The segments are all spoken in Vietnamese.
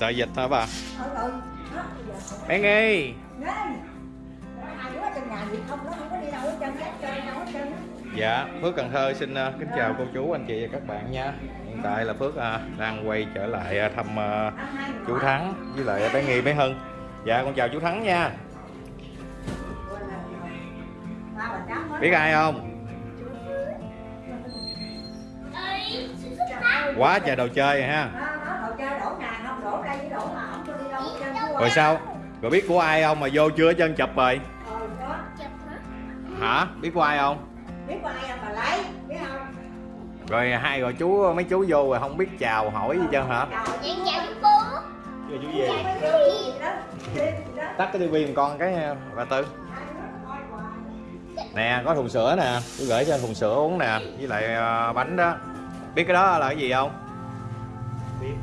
sợ dịch hả bà? Bé nghi. Đấy. Hai đứa trong nhà gì không nó không có đi đâu hết trơn hết chơi đâu hết trơn á. dạ phước cần thơ xin ờ, kính chào cô chú anh chị và các bạn nha. Hiện tại là phước ờ, đang quay trở lại ờ, thăm hai chú thắng với lại bé nghi bé hưng dạ con chào chú thắng nha. Biết ai không? Quá trời đồ chơi ha rồi sao? Rồi biết của ai không mà vô chưa chân chụp rồi? Ờ, hả? Biết của ai không? Biết của ai mà lấy biết không rồi hai rồi chú mấy chú vô rồi không biết chào hỏi gì trơn hả? Chào chú Phú chú tắt cái tivi con cái bà tư. Nè có thùng sữa nè. Tôi gửi cho thùng sữa uống nè. Với lại à, bánh đó. Biết cái đó là cái gì không? Biết.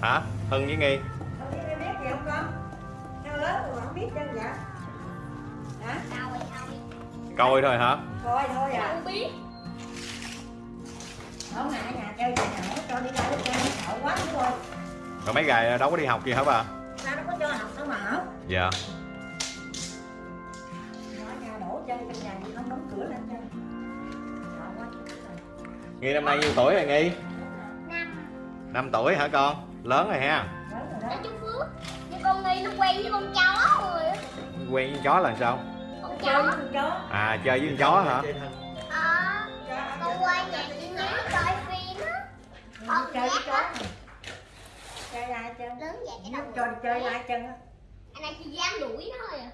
Hả? Hưng với nghi. Coi thôi hả? Coi thôi à. Không biết. Không ngại nhà chơi nhà nhỏ cho đi đâu hết trơn sợ quá ơi rồi mấy ngày đâu có đi học gì hả bà? Sao nó có cho học đâu mà. Học dạ. Ở nhà đổ chơi trong nhà gì không đóng cửa lên chân sợ quá. Nghi năm nay nhiêu tuổi rồi nghi? Năm. Năm tuổi hả con? Lớn rồi ha. Lớn rồi Đó. Chú Phước. Nhưng con Nghi nó quen với con chó rồi á. Quen với chó là sao? chơi chó với con chó. À chơi với con chó hả? Ờ Con qua nhà chị nhớ coi phim á. Con chơi với chó. chơi ai chân Lớn vậy cái đầu cho đi chơi ai chân á. Anh này chỉ dám đuổi nó thôi à.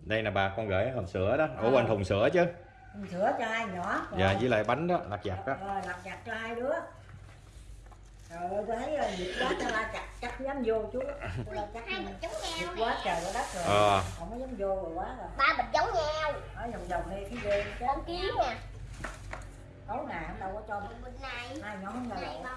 Đây nè bà con gửi hộp sữa đó. Ủa quên thùng sữa chứ. Mình sữa cho ai nhỏ. Dạ với lại bánh đó lặt vặt đó. Rồi lặt vặt cho hai đứa ơi tôi thấy là nhiệt quá cho la chặt chắc dám vô chú. La Hai bịch giống nhiệt nhau quá nè. Trời quá đất rồi. Ờ. Không có dám vô rồi quá rồi. Ba bịch giống nhau. Ở vòng vòng đây cái ghê Con kiến nè. Tối nào cũng đâu có cho Bịch này. Hai nhóm không Này lâu bò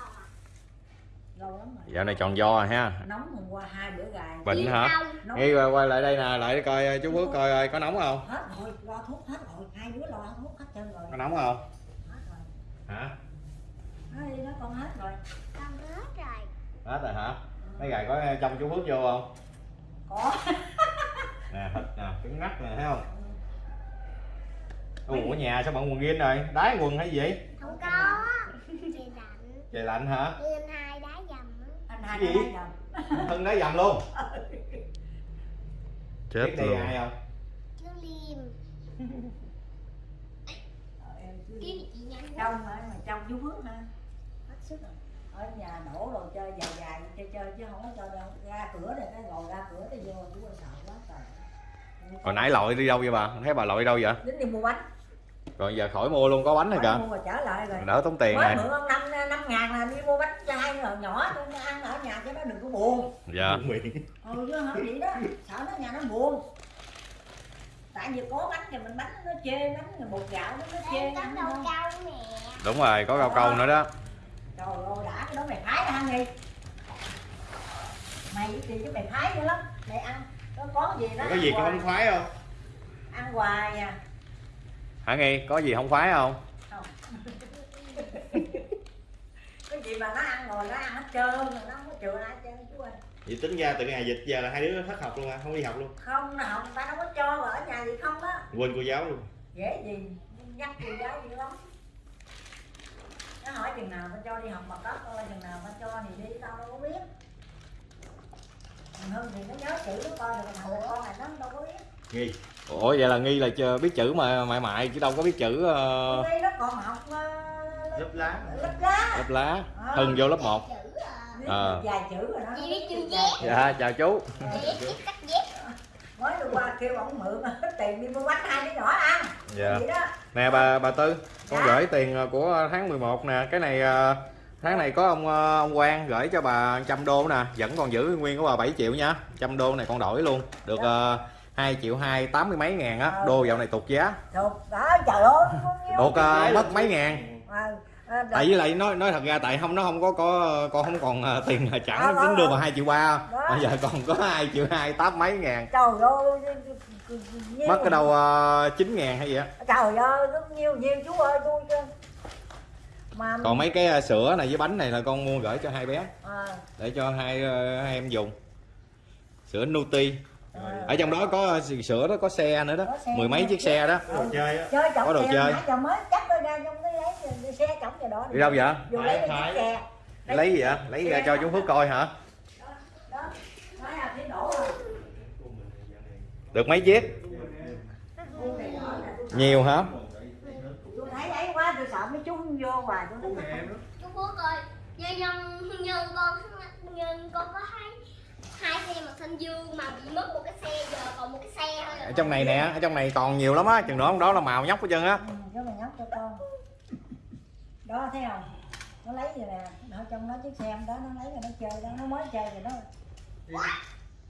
dạo này tròn do rồi ha. Nóng hôm qua hai bữa gài bệnh hả? không nghi quay, quay lại đây nè lại coi chú phước coi coi có nóng không? Hết rồi lo thuốc hết rồi. Hai đứa lo thuốc hết trơn rồi. Có nóng không? Hết rồi. Hả? Nói đi nó rồi Con hết rồi hết rồi hả? Mấy gài có trong chú phước vô không? Có. Nè thịt nè trứng ngắt nè thấy không? Ủa nhà sao bận quần jean rồi? Đái quần hay gì? Vậy Không có. Chị lạnh. Trời lạnh hả? Anh hai đá dầm á. Anh hai Cái gì? cái dầm thân đá dầm luôn. Chết biết luôn. ai không? Chú Liêm. Kiến chị nhanh trong mà mà trong chú phước ha hết sức rồi ở nhà đổ đồ chơi dài dài chơi chơi chứ không có cho đâu. Ra cửa này cái ngồi ra cửa thì vô chú ơi sợ quá trời hồi nãy lội đi đâu vậy bà? Thấy bà lội đi đâu vậy? Đến đi mua bánh. Rồi giờ khỏi mua luôn có bánh rồi Bánh kìa. mua trở lại rồi. Đỡ tốn tiền mới này mượn ông năm năm ngàn là đi mua bánh cho hai người nhỏ tôi ăn ở nhà cho nó đừng có buồn. Dạ. Ừ chứ không vậy đó. Sợ nó nhà nó buồn. Tại vì có bánh thì mình bánh nó chê bánh rồi bột gạo nó chê. đúng rồi có rau câu nữa đó trời ơi đã cái đó mày phái ra ăn đi. Mày chị với mày phái dữ lắm. Mày ăn. Có có gì đó có gì hoài, không khoái không? Ăn hoài à. Hả nghi có gì không khoái không? Không. Cái gì mà nó ăn rồi nó ăn hết trơn rồi nó không có chừa ai hết trơn chú ơi. Vậy tính ra từ ngày dịch giờ là hai đứa thất học luôn à không đi học luôn. Không nào người ta đâu có cho mà ở nhà gì không á. Quên cô giáo luôn. Dễ gì nhắc cô giáo gì lắm nó hỏi chừng nào tao cho đi học mà có ơi chừng nào tao cho thì đi tao đâu có biết. Thằng Hưng thì nó nhớ chữ nó coi được thằng con này nó đâu có biết. Nghi. Ủa vậy là nghi là chờ biết chữ mà mại mại chứ đâu có biết chữ ờ, nay nó còn học ờ, lớp lá. lớp lá. Lớp lá. Hưng vô lớp 1 Chữ à Ờ. vài chữ rồi đó. Chị nó biết chữ. dạ chào chú mới hôm qua kêu ông mượn hết tiền đi mua bánh hai đứa nhỏ ăn. Dạ. Vậy đó. Nè bà bà tư con Dạ. gửi tiền ờ, của tháng 11 nè. Cái này ờ, tháng này có ông ờ, ông Quang gửi cho bà trăm đô nè. Vẫn còn giữ nguyên của bà 7 triệu nha. Trăm đô này con đổi luôn. Được uh, 2 triệu hai tám mươi mấy ngàn á. Đô dạo này tụt giá. Thuộc đó trời ơi tụt mất mấy ngàn Ờ, tại với lại nói nói thật ra tại không nó không có có con không còn ờ, tiền trả Đó, đó, tính đưa vào 2 triệu ba. Bây giờ còn có 2 triệu hai tám mấy ngàn. Trời ơi mất cái đâu uh, 9 ngàn hay gì á. Trời ơi rất nhiêu nhiều chú ơi tôi mà còn mấy cái ờ, sữa này với bánh này là con mua gửi cho hai bé. À, để cho hai hai em dùng. Sữa Nuti. À, ở trong đó có sữa đó có xe nữa đó. Mười mấy chiếc xe đó. Đồ chơi á. Chơi chồng Có đồ chơi. mới chắc ra trong cái lấy xe chồng cho đó đi đâu vậy vô lấy cái Thái, chiếc xe. Lấy gì vậy? Lấy ra cho chú Phước coi hả? Đó nói là thấy đổ rồi được mấy chiếc? Nhiều hả? Tôi thấy ấy quá tôi sợ mấy chú không vô hoài chú Phước ơi nhân nhân nhân con nhân con có hai hai xe mà xanh dương mà bị mất một cái xe giờ còn một cái xe thôi ở rồi trong này nè ở trong này còn nhiều lắm á chừng đó đó là màu nhóc hết trơn á ừ, cho mày nhóc cho con đó thấy không? Nó lấy vậy nè. Nó trong đó chiếc xe em đó nó lấy rồi nó chơi đó. Nó mới chơi rồi đó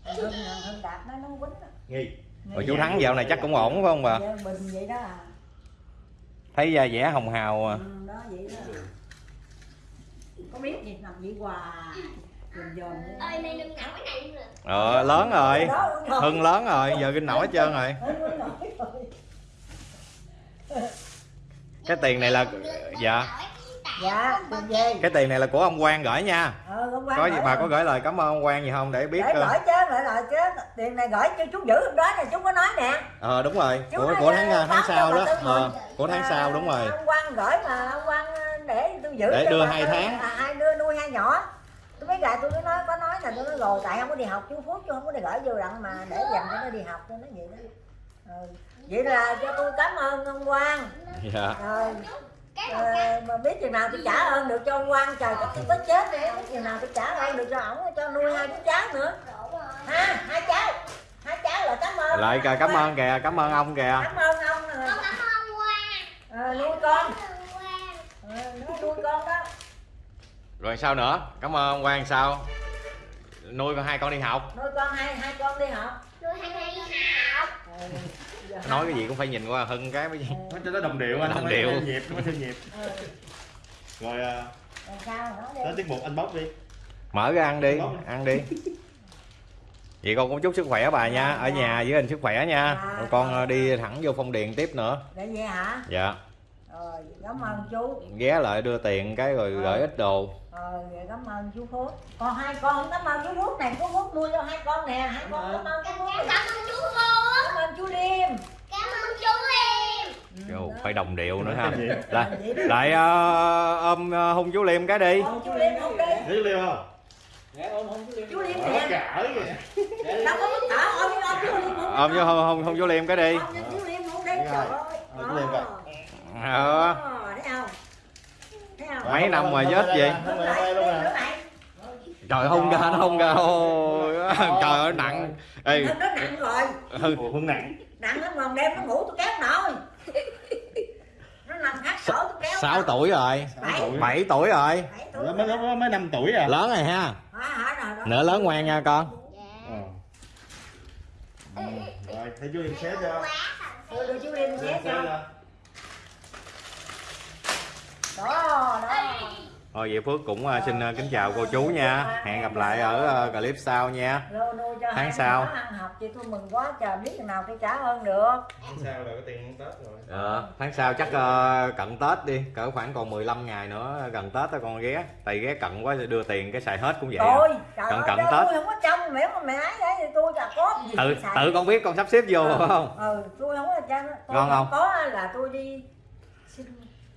hưng hưng đạp nó nó quýnh đó. nghi rồi chú thắng dạo này chắc cũng ổn phải không bà? Dạ, bình vậy đó à. Thấy da vẻ hồng hào à. ừ, đó vậy đó. Có biết gì nằm vậy? Hoài ơi này đừng nặng cái này nữa ờ lớn rồi. Đó, hưng lớn rồi. Giờ kinh nổi hết trơn rồi. cái tiền này là dạ dạ tiền gì cái tiền này là của ông Quang gửi nha. Ờ hôm qua có gì bà rồi. có gửi lời cảm ơn ông Quang gì không để biết để ờ, gửi chứ gửi lời chứ. Tiền này gửi cho chú giữ hôm đó nè chú có nói nè. Ờ đúng rồi. Chú của nói của ra tháng tháng cho sau đó. ờ, của tháng À, sau đúng rồi. ông Quang gửi mà ông Quang để tôi giữ Để cho đưa hai tháng. à, hai đưa nuôi hai nhỏ. Tôi biết là tôi có nói có nói là tôi nói rồi tại không có đi học chú Phước chú không có đi gửi vô đặng mà để dành cho nó đi học tôi nói vậy đó. Ừ. vậy là cho tôi cảm ơn ông Quang. Dạ. Rồi ờ, mà biết chừng nào tôi trả ơn được cho ông Quang trời chắc tôi tới chết nữa biết chừng nào tôi trả ơn được cho ổng cho nuôi hai đứa cháu nữa. Ha hai cháu hai cháu là cảm ơn. Lại kìa, cảm ơn kìa cảm ơn ông kìa. Cảm ơn ông nè. con cảm ơn Quang. Ờ, nuôi con. Ờ, nó nuôi con đó. Rồi sao nữa? Cảm ơn ông Quang sao? Nuôi con hai con đi học. Nuôi con hai hai con đi học nuôi hai hai đi học Ờ, giờ nói cái gì cũng phải nhìn qua hưng cái mới nó cho nó đồng điệu anh Đồng điệu. nhịp nó mới theo nhịp. Ờ, rồi à, tới tiết mục anh bóc đi. Mở ra ăn đi ăn đi. Vậy con cũng chúc sức khỏe bà nha ở nhà giữ gìn sức khỏe nha. Rồi con ờ, đi thẳng vô phong điền tiếp nữa. Để vậy hả? Dạ. Rồi cảm ơn chú. Ghé lại đưa tiền cái rồi gửi ít đồ. Vậy cảm ơn chú Phước. Còn hai con cảm ơn chú Phước này chú Phước nuôi cho hai con nè. Hai con cảm ơn chú Phước. Cảm ơn chú Phước. Cảm ơn chú Liêm cảm ơn chú Liêm Ừ, Vô, phải đồng điệu nữa ha. lại lại ờ, ôm ờ, hung chú liêm cái đi. Ôm chú Liêm không đi. Thấy liêu không? Chú Liêm kìa đâu có ôm ôm chú Liêm ôm hung, hung, hung chú liêm cái đi. Chú Liêm không trời ơi. Ờ, chú Liêm vậy. mấy năm mà luôn nữa nè lại. trời hung ra nó hung ra. Ôi trời ơi nặng. Ê, nó nó nặng rồi. Hương nặng. Nặng lắm còn đêm nó ngủ tôi kéo nổi nó nằm hát sổ tôi kéo 6 nổi. tuổi rồi. Bảy. 7 tuổi rồi. Mới mới năm tuổi à? Lớn rồi ha. Rồi nữa lớn ngoan nha con. Ờ. Ừ, rồi thấy chú em xé cho đưa chú Chú xé em xé cho. cho đó đó thôi vậy phước cũng ờ, xin ờ, kính chào cô chú nha hẹn gặp lại ở ờ, clip sau nha Tháng sau. ăn học chị tôi mừng quá trời biết chừng nào tôi trả ơn được sao rồi có tiền tết rồi Ờ, tháng sau chắc cận Tết đi cỡ khoảng còn 15 ngày nữa gần Tết đó con ghé tại ghé cận quá đưa tiền cái xài hết cũng vậy à. Trời Cận cận Tết. tôi không có trong mẹ mà mẹ ấy đấy thì tôi là có gì tự tôi xài. tự con biết con sắp xếp vô phải không ừ tôi không có Ngon không? có là tôi đi xin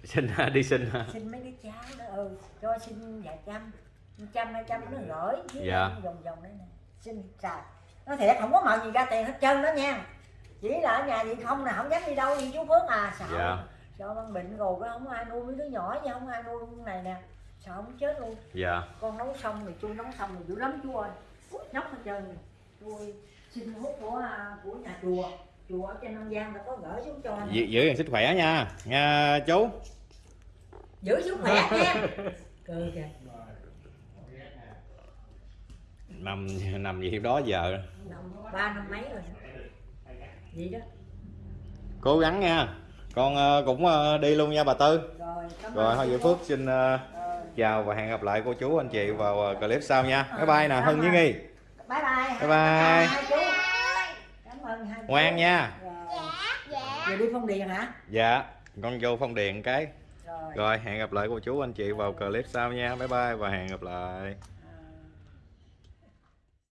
xin đi xin xin mấy đứa cháu đó ừ cho xin vài trăm trăm hai trăm nó gửi với Dạ. vòng vòng đấy nè. Xin xài nó thiệt không có mời gì ra tiền hết trơn đó nha. Chỉ là ở nhà vậy không là không dám đi đâu đi chú Phước à sợ. Dạ. sợ băng bệnh rồi cái không ai nuôi mấy đứa nhỏ chứ không ai nuôi con này nè. Sợ không chết luôn. Dạ. Con nấu xong thì tôi nấu xong rồi dữ lắm chú ơi. Nhóc hết trơn rồi. tôi xin hút của à, của nhà chùa chùa ở trên Nam Giang đã có gửi xuống cho giữ, giữ gìn sức khỏe nha. Nha chú. Giữ sức khỏe nha. Cười kìa. Nằm nằm gì đó giờ. Ba năm mấy rồi. Vậy đó. Cố gắng nha. Con ờ, cũng ờ, đi luôn nha bà tư. Rồi thôi vậy Phước. xin ờ, chào và hẹn gặp lại cô chú anh chị vào clip sau nha. Bye bye nè hưng với nghi. Bye bye. Bye bye. chú. cảm ơn hai ngoan nha. Rồi dạ. Dạ đi phong điền hả? Dạ con vô phong điền cái. Rồi. Rồi hẹn gặp lại cô chú anh chị vào clip sau nha. Bye bye và hẹn gặp lại